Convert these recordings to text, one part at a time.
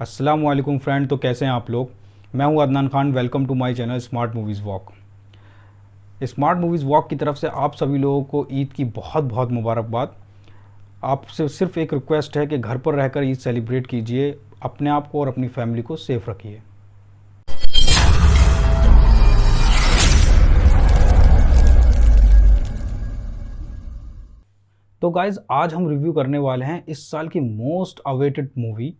अस्सलाम वालेकुम फ्रेंड तो कैसे हैं आप लोग? मैं हूँ Adnan Khan welcome to my channel smart movies walk smart movies walk की तरफ़ से आप सभी लोगों को ईद की बहुत बहुत मुबारकबाद। आपसे सिर्फ़ एक रिक्वेस्ट है कि घर पर रहकर ईद सेलिब्रेट कीजिए, अपने आप को और अपनी फैमिली को सेफ़ रखिए। तो गाइज़ आज हम रिव्यू करने वाले हैं इस साल की मोस्ट अवेटेड मूवी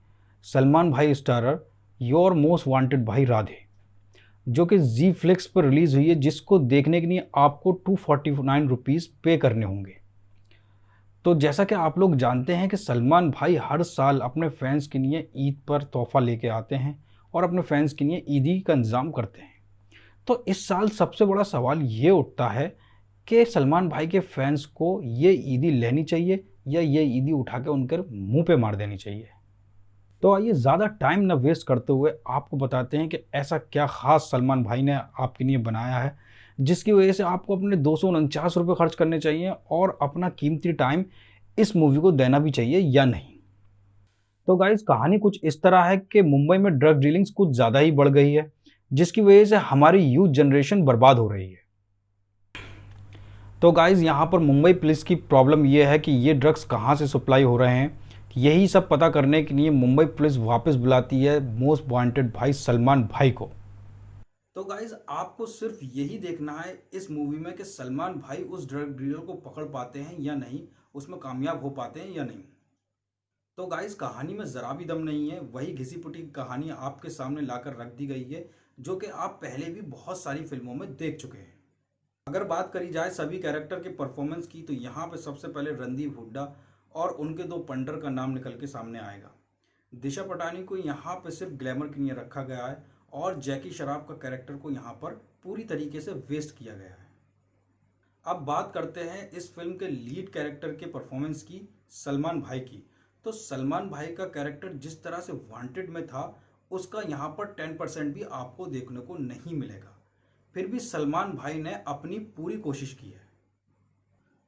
सलमान भाई स्टारर, योर मोस्ट वांटेड भाई राधे, जो कि जी फ्लिक्स पर रिलीज़ हुई है, जिसको देखने के लिए आपको टू फोर्टी नाइन रुपीज़ पे करने होंगे। तो जैसा कि आप लोग जानते हैं कि सलमान भाई हर साल अपने फैंस के लिए ईद पर तोहफ़ा लेके आते हैं और अपने फैंस के लिए ईदी का इंतज़ाम करते हैं। तो इस साल सबसे बड़ा सवाल ये उठता है कि सलमान भाई के फैंस को ये ईदी लेनी चाहिए या ये ईदी उठा के उनके मुँह पे मार देनी चाहिए? तो आइए ज़्यादा टाइम ना वेस्ट करते हुए आपको बताते हैं कि ऐसा क्या ख़ास सलमान भाई ने आपके लिए बनाया है, जिसकी वजह से आपको अपने दो सौ उनचास रुपये खर्च करने चाहिए और अपना कीमती टाइम इस मूवी को देना भी चाहिए या नहीं। तो गाइज़ कहानी कुछ इस तरह है कि मुंबई में ड्रग डीलिंग्स कुछ ज़्यादा ही बढ़ गई है, जिसकी वजह से हमारी यूथ जनरेशन बर्बाद हो रही है। तो गाइज़ यहाँ पर मुंबई पुलिस की प्रॉब्लम यह है कि ये ड्रग्स कहाँ से सप्लाई हो रहे हैं यही सब पता करने के लिए मुंबई पुलिस वापस बुलाती है मोस्ट वांटेड भाई सलमान भाई को। तो गाइज़ आपको सिर्फ़ यही देखना है इस मूवी में कि सलमान भाई उस ड्रग डीलर को पकड़ पाते हैं या नहीं, उसमें कामयाब हो पाते हैं या नहीं। तो गाइज़ कहानी में ज़रा भी दम नहीं है, वही घिसी पुटी कहानी आपके सामने लाकर रख दी गई है, जो कि आप पहले भी बहुत सारी फ़िल्मों में देख चुके हैं। अगर बात करी जाए सभी कैरेक्टर के परफॉर्मेंस की तो यहाँ पे सबसे पहले रणदीप हुड्डा और उनके दो पंडर का नाम निकल के सामने आएगा। दिशा पटानी को यहाँ पर सिर्फ़ ग्लैमर के लिए रखा गया है और जैकी शराफ का कैरेक्टर को यहाँ पर पूरी तरीके से वेस्ट किया गया है। अब बात करते हैं इस फ़िल्म के लीड कैरेक्टर के परफॉर्मेंस की, सलमान भाई की। तो सलमान भाई का कैरेक्टर जिस तरह से वांटेड में था, उसका यहाँ पर टेन परसेंट भी आपको देखने को नहीं मिलेगा। फिर भी सलमान भाई ने अपनी पूरी कोशिश की है।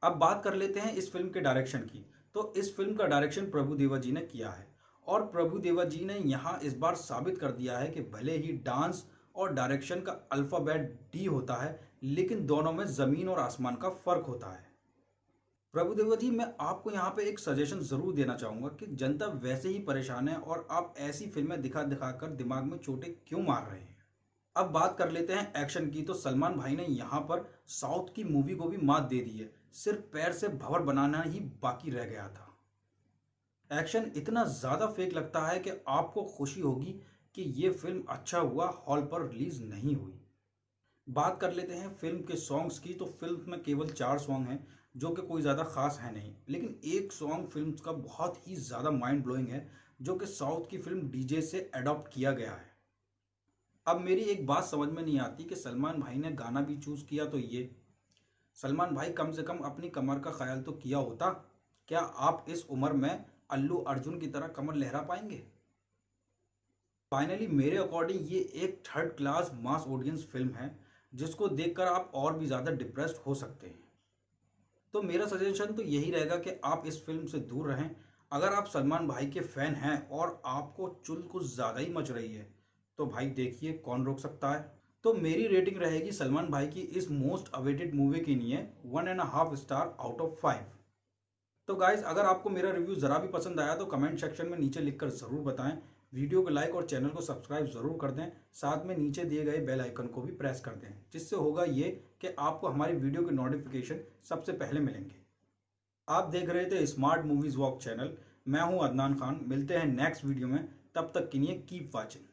अब बात कर लेते हैं इस फ़िल्म के डायरेक्शन की। तो इस फ़िल्म का डायरेक्शन प्रभु देवा जी ने किया है और प्रभु देवा जी ने यहाँ इस बार साबित कर दिया है कि भले ही डांस और डायरेक्शन का अल्फ़ाबेट डी होता है, लेकिन दोनों में ज़मीन और आसमान का फ़र्क होता है। प्रभु देवा जी मैं आपको यहाँ पे एक सजेशन ज़रूर देना चाहूँगा कि जनता वैसे ही परेशान है और आप ऐसी फ़िल्में दिखा दिखा कर दिमाग में चोटें क्यों मार रहे हैं? अब बात कर लेते हैं एक्शन की। तो सलमान भाई ने यहाँ पर साउथ की मूवी को भी मात दे दी है। सिर्फ़ पैर से भवर बनाना ही बाकी रह गया था। एक्शन इतना ज़्यादा फेक लगता है कि आपको खुशी होगी कि ये फ़िल्म अच्छा हुआ हॉल पर रिलीज़ नहीं हुई। बात कर लेते हैं फ़िल्म के सॉन्ग्स की। तो फ़िल्म में केवल चार सॉन्ग हैं, जो कि कोई ज़्यादा खास है नहीं। लेकिन एक सॉन्ग फ़िल्म का बहुत ही ज़्यादा माइंड ब्लोइंग है, जो कि साउथ की फ़िल्म डीजे से अडॉप्ट किया गया है। अब मेरी एक बात समझ में नहीं आती कि सलमान भाई ने गाना भी चूज़ किया तो ये। सलमान भाई कम से कम अपनी कमर का ख्याल तो किया होता। क्या आप इस उम्र में अल्लू अर्जुन की तरह कमर लहरा पाएँगे? फाइनली मेरे अकॉर्डिंग ये एक third class mass audience film है, जिसको देखकर आप और भी ज़्यादा डिप्रेस्ड हो सकते हैं। तो मेरा सजेशन तो यही रहेगा कि आप इस फ़िल्म से दूर रहें। अगर आप सलमान भाई के फ़ैन हैं और आपको चुल कुछ ज़्यादा ही मच रही है तो भाई देखिए कौन रोक सकता है। तो मेरी रेटिंग रहेगी सलमान भाई की इस मोस्ट अवेटेड मूवी के लिए one and half star out of five तो गाइज़ अगर आपको मेरा रिव्यू ज़रा भी पसंद आया तो कमेंट सेक्शन में नीचे लिखकर ज़रूर बताएँ। वीडियो को लाइक और चैनल को सब्सक्राइब ज़रूर कर दें। साथ में नीचे दिए गए बेल आइकन को भी प्रेस कर दें, जिससे होगा ये कि आपको हमारी वीडियो के नोटिफिकेशन सबसे पहले मिलेंगे। आप देख रहे थे स्मार्ट मूवीज़ वॉक चैनल मैं हूँ अदनान खान। मिलते हैं नेक्स्ट वीडियो में। तब तक के लिए कीप वॉचिंग